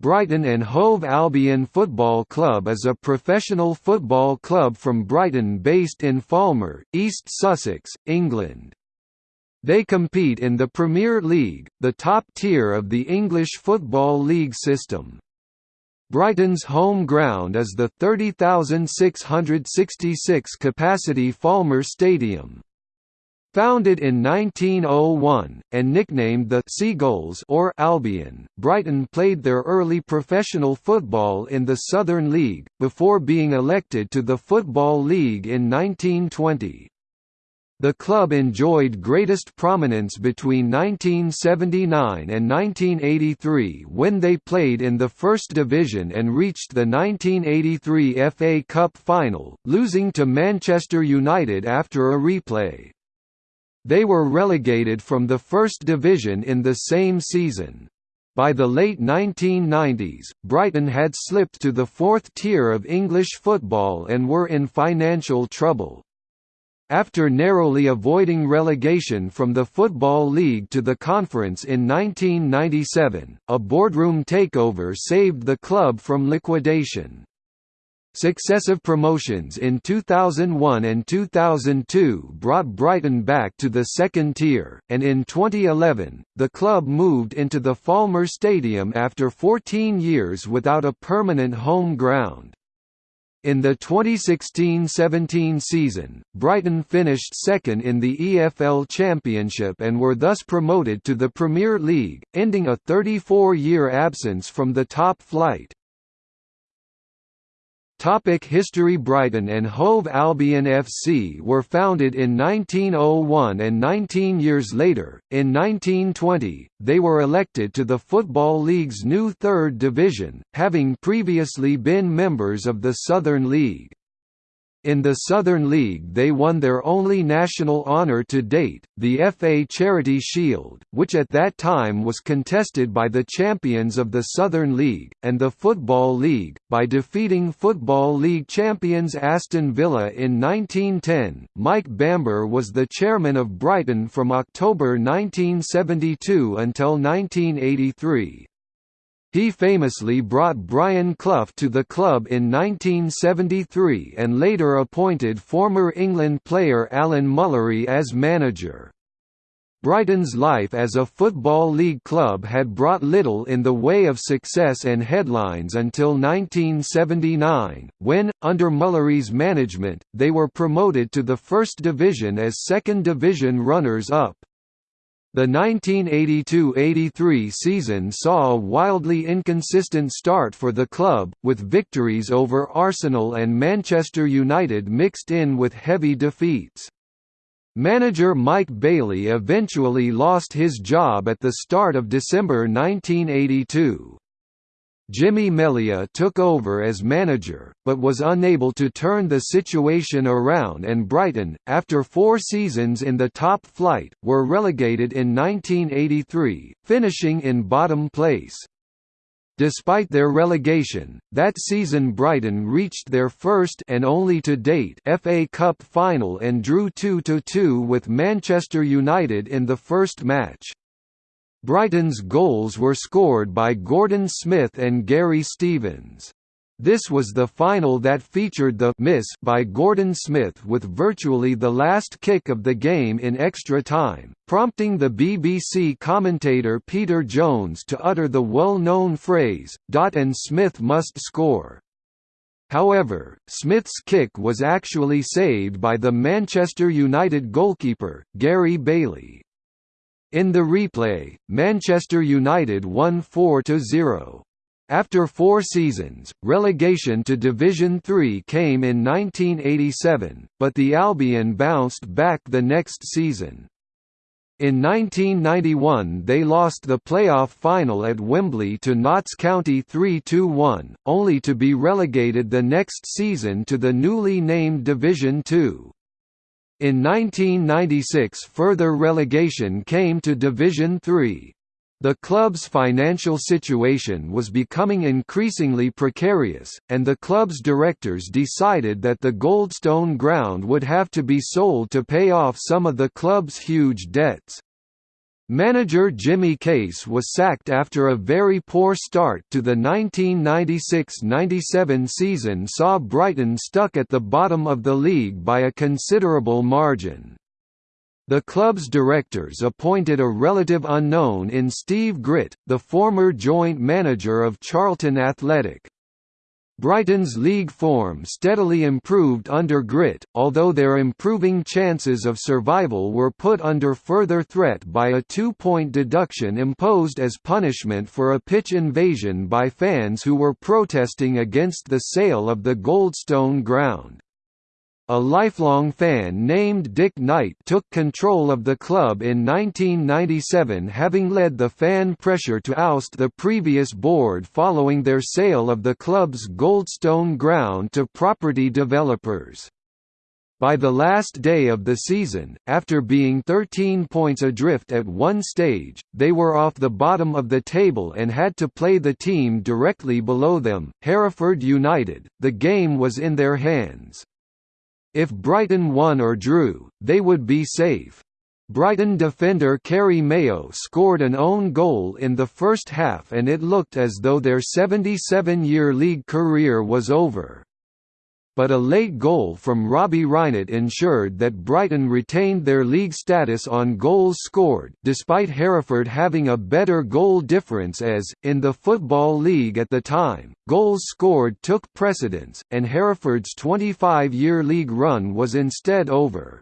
Brighton and Hove Albion Football Club is a professional football club from Brighton based in Falmer, East Sussex, England. They compete in the Premier League, the top tier of the English Football League system. Brighton's home ground is the 30,666 capacity Falmer Stadium. Founded in 1901, and nicknamed the Seagulls or Albion, Brighton played their early professional football in the Southern League, before being elected to the Football League in 1920. The club enjoyed greatest prominence between 1979 and 1983 when they played in the First Division and reached the 1983 FA Cup final, losing to Manchester United after a replay. They were relegated from the First Division in the same season. By the late 1990s, Brighton had slipped to the fourth tier of English football and were in financial trouble. After narrowly avoiding relegation from the Football League to the Conference in 1997, a boardroom takeover saved the club from liquidation. Successive promotions in 2001 and 2002 brought Brighton back to the second tier, and in 2011, the club moved into the Falmer Stadium after 14 years without a permanent home ground. In the 2016–17 season, Brighton finished second in the EFL Championship and were thus promoted to the Premier League, ending a 34-year absence from the top flight. Topic History Brighton and Hove Albion FC were founded in 1901 and 19 years later, in 1920, they were elected to the Football League's new third division, having previously been members of the Southern League. In the Southern League they won their only national honour to date, the FA Charity Shield, which at that time was contested by the champions of the Southern League, and the Football League, by defeating Football League champions Aston Villa in 1910. Mike Bamber was the chairman of Brighton from October 1972 until 1983. He famously brought Brian Clough to the club in 1973 and later appointed former England player Alan Mullery as manager. Brighton's life as a Football League club had brought little in the way of success and headlines until 1979, when, under Mullery's management, they were promoted to the First Division as Second Division runners-up. The 1982–83 season saw a wildly inconsistent start for the club, with victories over Arsenal and Manchester United mixed in with heavy defeats. Manager Mike Bailey eventually lost his job at the start of December 1982. Jimmy Melia took over as manager, but was unable to turn the situation around and Brighton, after four seasons in the top flight, were relegated in 1983, finishing in bottom place. Despite their relegation, that season Brighton reached their first and only to date FA Cup final and drew 2–2 with Manchester United in the first match. Brighton's goals were scored by Gordon Smith and Gary Stevens. This was the final that featured the miss by Gordon Smith with virtually the last kick of the game in extra time, prompting the BBC commentator Peter Jones to utter the well-known phrase, Dot and Smith must score. However, Smith's kick was actually saved by the Manchester United goalkeeper, Gary Bailey. In the replay, Manchester United won 4–0. After four seasons, relegation to Division Three came in 1987, but the Albion bounced back the next season. In 1991 they lost the playoff final at Wembley to Notts County 3–1, only to be relegated the next season to the newly named Division Two. In 1996 further relegation came to Division Three. The club's financial situation was becoming increasingly precarious, and the club's directors decided that the Goldstone ground would have to be sold to pay off some of the club's huge debts. Manager Jimmy Case was sacked after a very poor start to the 1996–97 season saw Brighton stuck at the bottom of the league by a considerable margin. The club's directors appointed a relative unknown in Steve Gritt, the former joint manager of Charlton Athletic. Brighton's league form steadily improved under Gritt, although their improving chances of survival were put under further threat by a two-point deduction imposed as punishment for a pitch invasion by fans who were protesting against the sale of the Goldstone ground. A lifelong fan named Dick Knight took control of the club in 1997 having led the fan pressure to oust the previous board following their sale of the club's Goldstone ground to property developers. By the last day of the season, after being 13 points adrift at one stage, they were off the bottom of the table and had to play the team directly below them, Hereford United. The game was in their hands. If Brighton won or drew, they would be safe. Brighton defender Kerry Mayo scored an own goal in the first half and it looked as though their 77-year league career was over but a late goal from Robbie Reinelt ensured that Brighton retained their league status on goals scored despite Hereford having a better goal difference as, in the Football League at the time, goals scored took precedence, and Hereford's 25-year league run was instead over.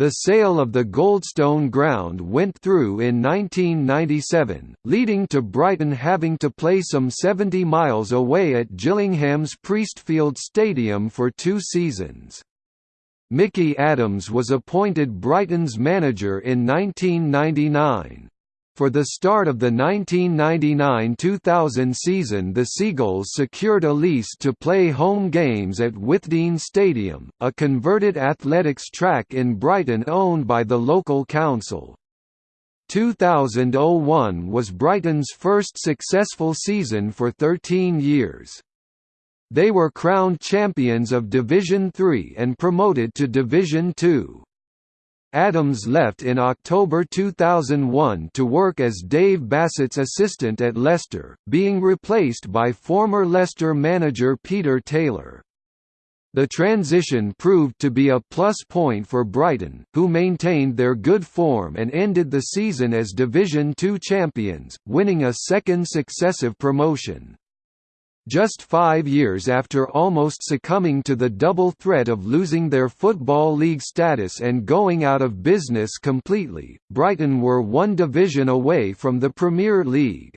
The sale of the Goldstone ground went through in 1997, leading to Brighton having to play some 70 miles away at Gillingham's Priestfield Stadium for two seasons. Micky Adams was appointed Brighton's manager in 1999. For the start of the 1999–2000 season the Seagulls secured a lease to play home games at Withdean Stadium, a converted athletics track in Brighton owned by the local council. 2001 was Brighton's first successful season for 13 years. They were crowned champions of Division 3 and promoted to Division 2. Adams left in October 2001 to work as Dave Bassett's assistant at Leicester, being replaced by former Leicester manager Peter Taylor. The transition proved to be a plus point for Brighton, who maintained their good form and ended the season as Division Two champions, winning a second successive promotion. Just five years after almost succumbing to the double threat of losing their Football League status and going out of business completely, Brighton were one division away from the Premier League.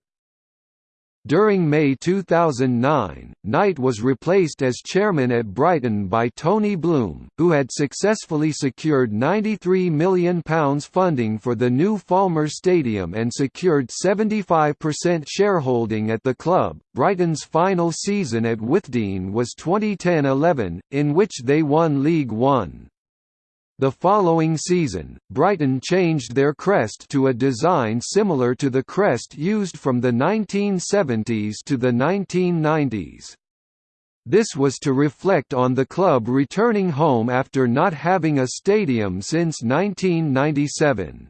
During May 2009, Knight was replaced as chairman at Brighton by Tony Bloom, who had successfully secured £93 million funding for the new Falmer Stadium and secured 75% shareholding at the club. Brighton's final season at Withdean was 2010-11, in which they won League One. The following season, Brighton changed their crest to a design similar to the crest used from the 1970s to the 1990s. This was to reflect on the club returning home after not having a stadium since 1997.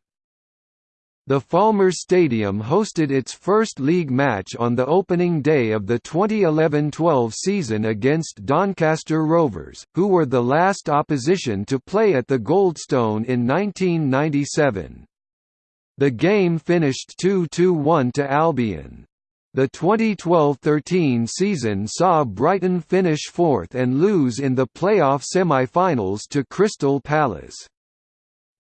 The Falmer Stadium hosted its first league match on the opening day of the 2011–12 season against Doncaster Rovers, who were the last opposition to play at the Goldstone in 1997. The game finished 2–1 to Albion. The 2012–13 season saw Brighton finish fourth and lose in the playoff semi-finals to Crystal Palace.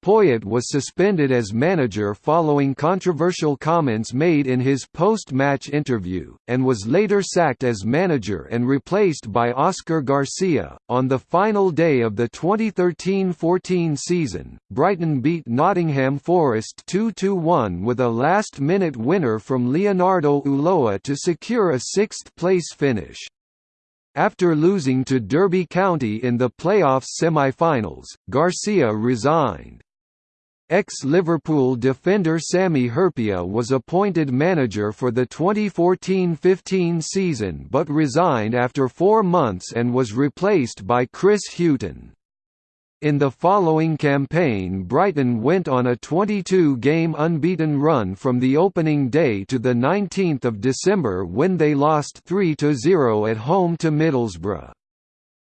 Poyet was suspended as manager following controversial comments made in his post-match interview, and was later sacked as manager and replaced by Oscar Garcia. On the final day of the 2013-14 season, Brighton beat Nottingham Forest 2-1 with a last-minute winner from Leonardo Ulloa to secure a sixth-place finish. After losing to Derby County in the playoffs semi-finals, Garcia resigned. Ex-Liverpool defender Sami Hyypiä was appointed manager for the 2014–15 season but resigned after four months and was replaced by Chris Hughton. In the following campaign Brighton went on a 22-game unbeaten run from the opening day to 19 December when they lost 3–0 at home to Middlesbrough.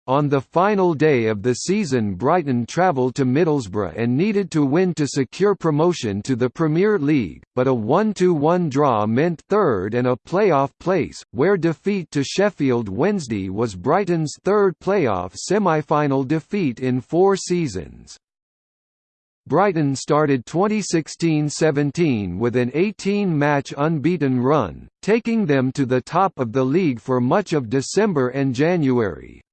On the final day of the season Brighton travelled to Middlesbrough and needed to win to secure promotion to the Premier League, but a 1–1 draw meant third and a playoff place, where defeat to Sheffield Wednesday was Brighton's third playoff semi-final defeat in four seasons. Brighton started 2016–17 with an 18-match unbeaten run, taking them to the top of the league for much of December and January.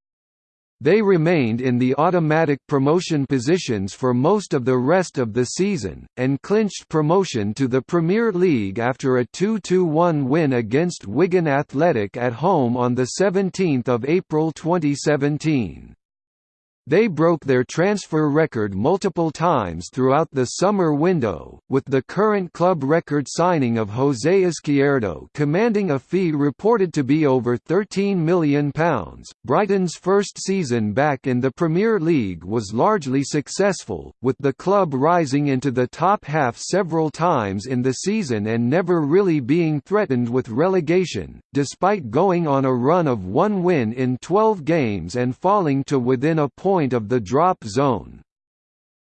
They remained in the automatic promotion positions for most of the rest of the season, and clinched promotion to the Premier League after a 2–1 win against Wigan Athletic at home on 17 April 2017. They broke their transfer record multiple times throughout the summer window, with the current club record signing of José Izquierdo commanding a fee reported to be over £13 million. Brighton's first season back in the Premier League was largely successful, with the club rising into the top half several times in the season and never really being threatened with relegation, despite going on a run of one win in 12 games and falling to within a point point of the drop zone.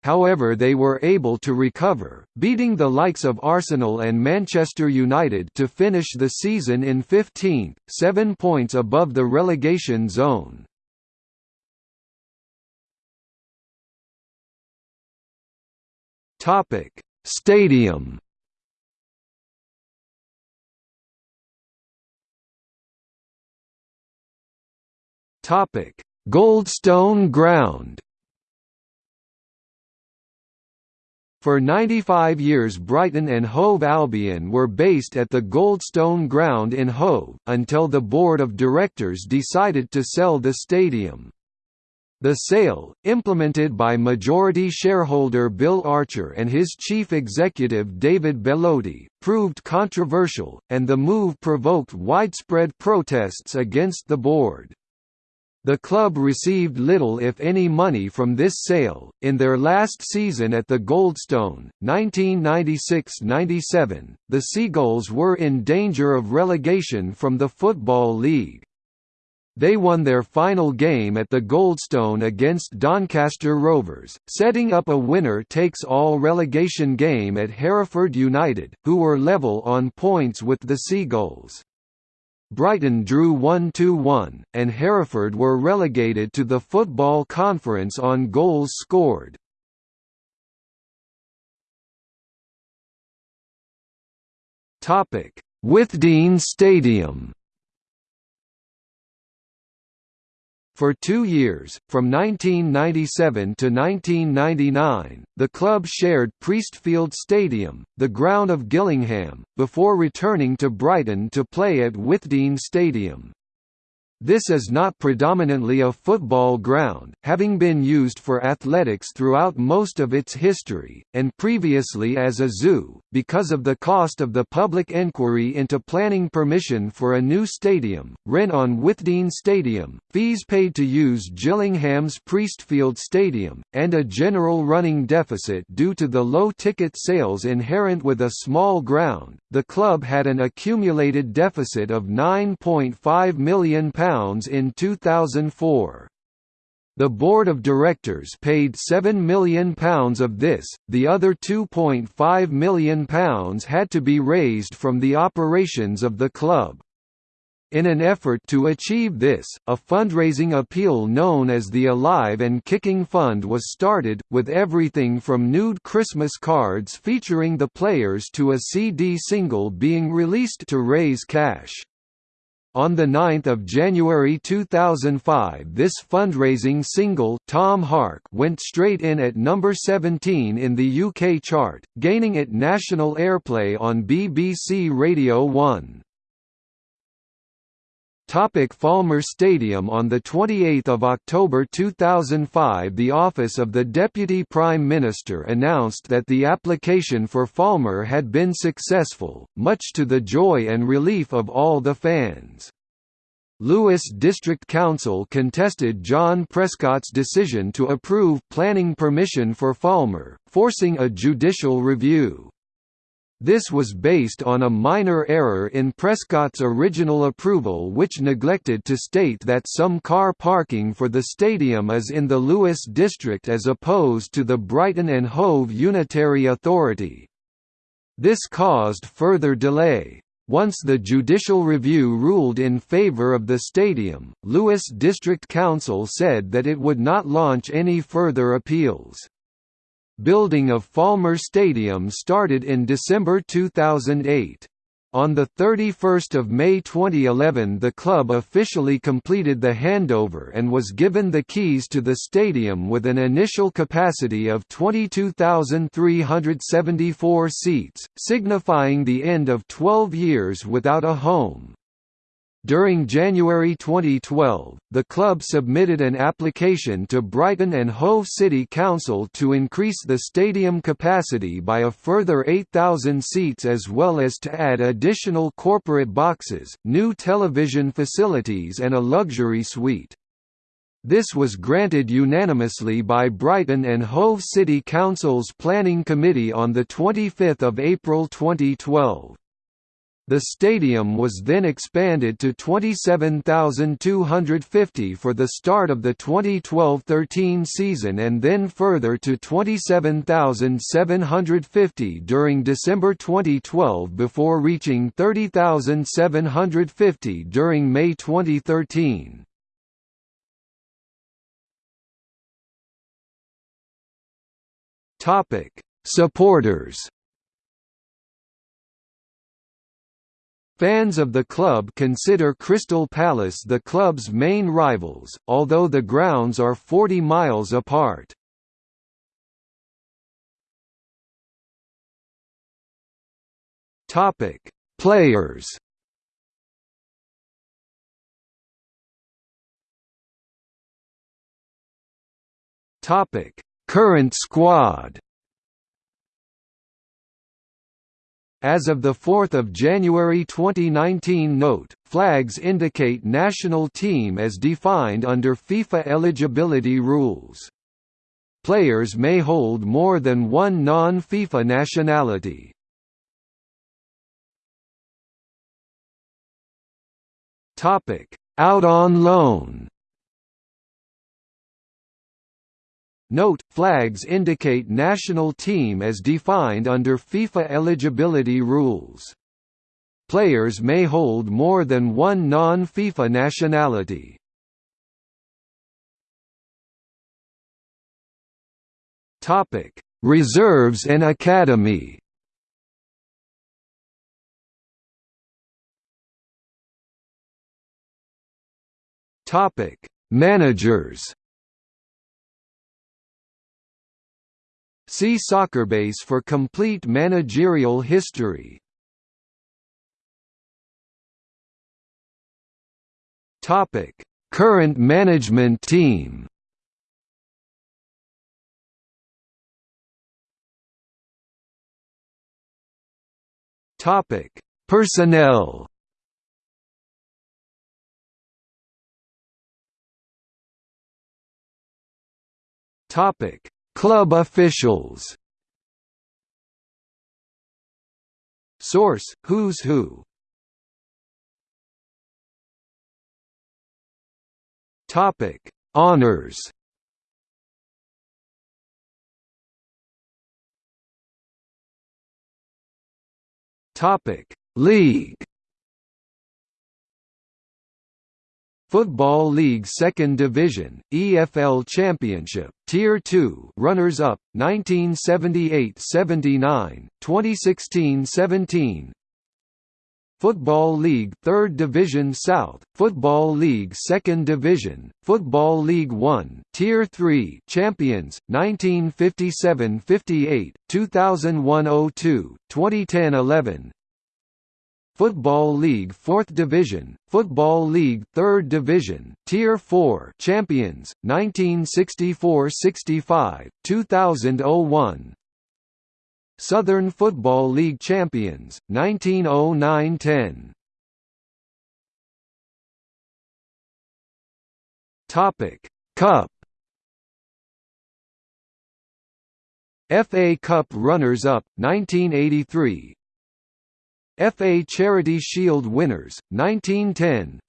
However they were able to recover, beating the likes of Arsenal and Manchester United to finish the season in 15th, seven points above the relegation zone. Stadium Topic: Goldstone Ground For 95 years Brighton and Hove Albion were based at the Goldstone Ground in Hove, until the board of directors decided to sell the stadium. The sale, implemented by majority shareholder Bill Archer and his chief executive David Bellotti, proved controversial, and the move provoked widespread protests against the board. The club received little if any money from this sale. In their last season at the Goldstone, 1996-97, the Seagulls were in danger of relegation from the Football League. They won their final game at the Goldstone against Doncaster Rovers, setting up a winner-takes-all relegation game at Hereford United, who were level on points with the Seagulls. Brighton drew 1–1, and Hereford were relegated to the Football Conference on goals scored. Withdean Stadium For two years, from 1997 to 1999, the club shared Priestfield Stadium, the ground of Gillingham, before returning to Brighton to play at Withdean Stadium. This is not predominantly a football ground, having been used for athletics throughout most of its history, and previously as a zoo, because of the cost of the public inquiry into planning permission for a new stadium, rent on Withdean Stadium, fees paid to use Gillingham's Priestfield Stadium, and a general running deficit due to the low ticket sales inherent with a small ground, the club had an accumulated deficit of £9.5 million in 2004. The board of directors paid £7 million of this, the other £2.5 million had to be raised from the operations of the club. In an effort to achieve this, a fundraising appeal known as the Alive and Kicking Fund was started, with everything from nude Christmas cards featuring the players to a CD single being released to raise cash. On 9 January 2005 this fundraising single Tom Hark went straight in at number 17 in the UK chart, gaining it national airplay on BBC Radio 1. Topic Falmer Stadium On 28 October 2005 the Office of the Deputy Prime Minister announced that the application for Falmer had been successful, much to the joy and relief of all the fans. Lewes District Council contested John Prescott's decision to approve planning permission for Falmer, forcing a judicial review. This was based on a minor error in Prescott's original approval which neglected to state that some car parking for the stadium is in the Lewes district as opposed to the Brighton and Hove Unitary Authority. This caused further delay. Once the judicial review ruled in favor of the stadium, Lewes District Council said that it would not launch any further appeals. Building of Falmer Stadium started in December 2008. On 31 May 2011 the club officially completed the handover and was given the keys to the stadium with an initial capacity of 22,374 seats, signifying the end of 12 years without a home. During January 2012, the club submitted an application to Brighton and Hove City Council to increase the stadium capacity by a further 8,000 seats as well as to add additional corporate boxes, new television facilities and a luxury suite. This was granted unanimously by Brighton and Hove City Council's Planning Committee on 25 April 2012. The stadium was then expanded to 27,250 for the start of the 2012–13 season and then further to 27,750 during December 2012 before reaching 30,750 during May 2013. Supporters Fans of the club consider Crystal Palace the club's main rivals, although the grounds are 40 miles apart. Topic: Players. Topic: Current squad. As of 4 January 2019 Note, flags indicate national team as defined under FIFA eligibility rules. Players may hold more than one non-FIFA nationality. Out on loan Note, flags indicate national team as defined under FIFA eligibility rules. Players may hold more than one non-FIFA nationality. Topic: Reserves and Academy. Topic: Managers. See Soccerbase for complete managerial history. Topic: Current management team. Topic: Personnel. Topic: Club officials Source: Who's Who. Topic: Honors. Topic: League. Football League Second Division, EFL Championship, Tier 2 runners-up, 1978–79, 2016–17 Football League Third Division South, Football League Second Division, Football League 1 Tier 3 Champions, 1957–58, 2001–02, 2010–11 Football League 4th Division, Football League 3rd Division, Tier 4 Champions, 1964–65, 2001 Southern Football League Champions, 1909–10 Topic: Cup. FA Cup runners-up 1983 FA Charity Shield winners 1910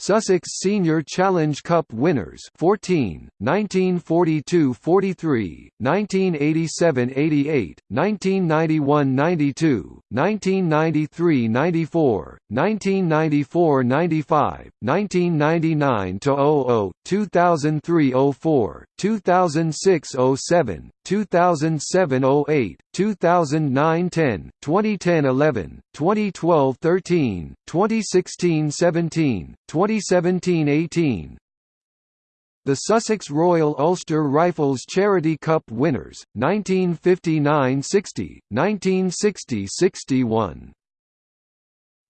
Sussex Senior Challenge Cup winners 14, 1942–43, 1987–88, 1991–92, 1993–94, 1994–95, 1999–00, 2003–04, 2006–07, 2007–08, 2009–10, 2010–11, 2012–13, 2016–17, 2017–18 The Sussex Royal Ulster Rifles Charity Cup winners, 1959–60, 1960–61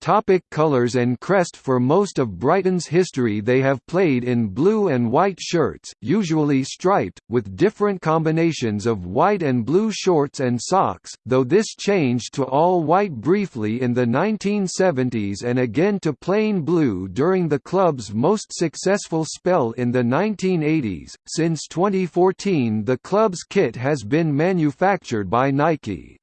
Topic colours and crest For most of Brighton's history they have played in blue and white shirts, usually striped, with different combinations of white and blue shorts and socks, though this changed to all white briefly in the 1970s and again to plain blue during the club's most successful spell in the 1980s. Since 2014 the club's kit has been manufactured by Nike.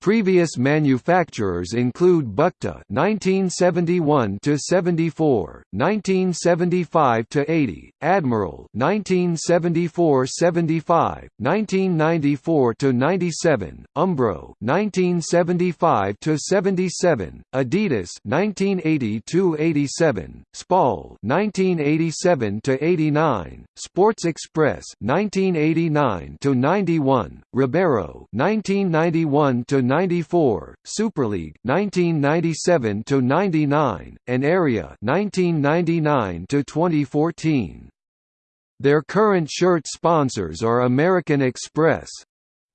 Previous manufacturers include Bukta (1971 to 74), 1975 to 80, Admiral (1974–75), 1994 to 97, Umbro (1975 to 77), Adidas (1980 to 87), Spall (1987 to 89), Sports Express (1989 to 91), Ribero (1991 to 94, Superleague 1997 to 99, and Errea 1999 to 2014. Their current shirt sponsors are American Express,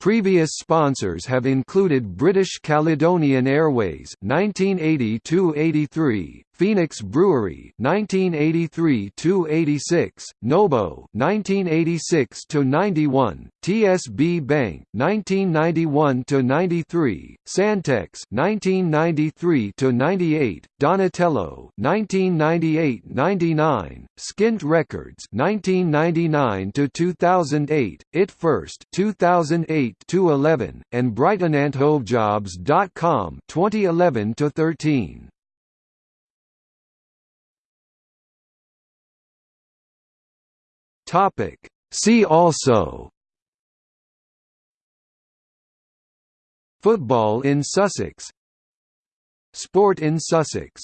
Previous sponsors have included British Caledonian Airways (1980–83), Phoenix Brewery (1983–86), Nobo (1986–91), TSB Bank (1991–93), Sandtex (1993–98), Donatello (1998–99), Skint Records (1999–2008), It First (2008–11), and BrightonandHoveJobs.com (2011–13). Topic. See also Football in Sussex Sport in Sussex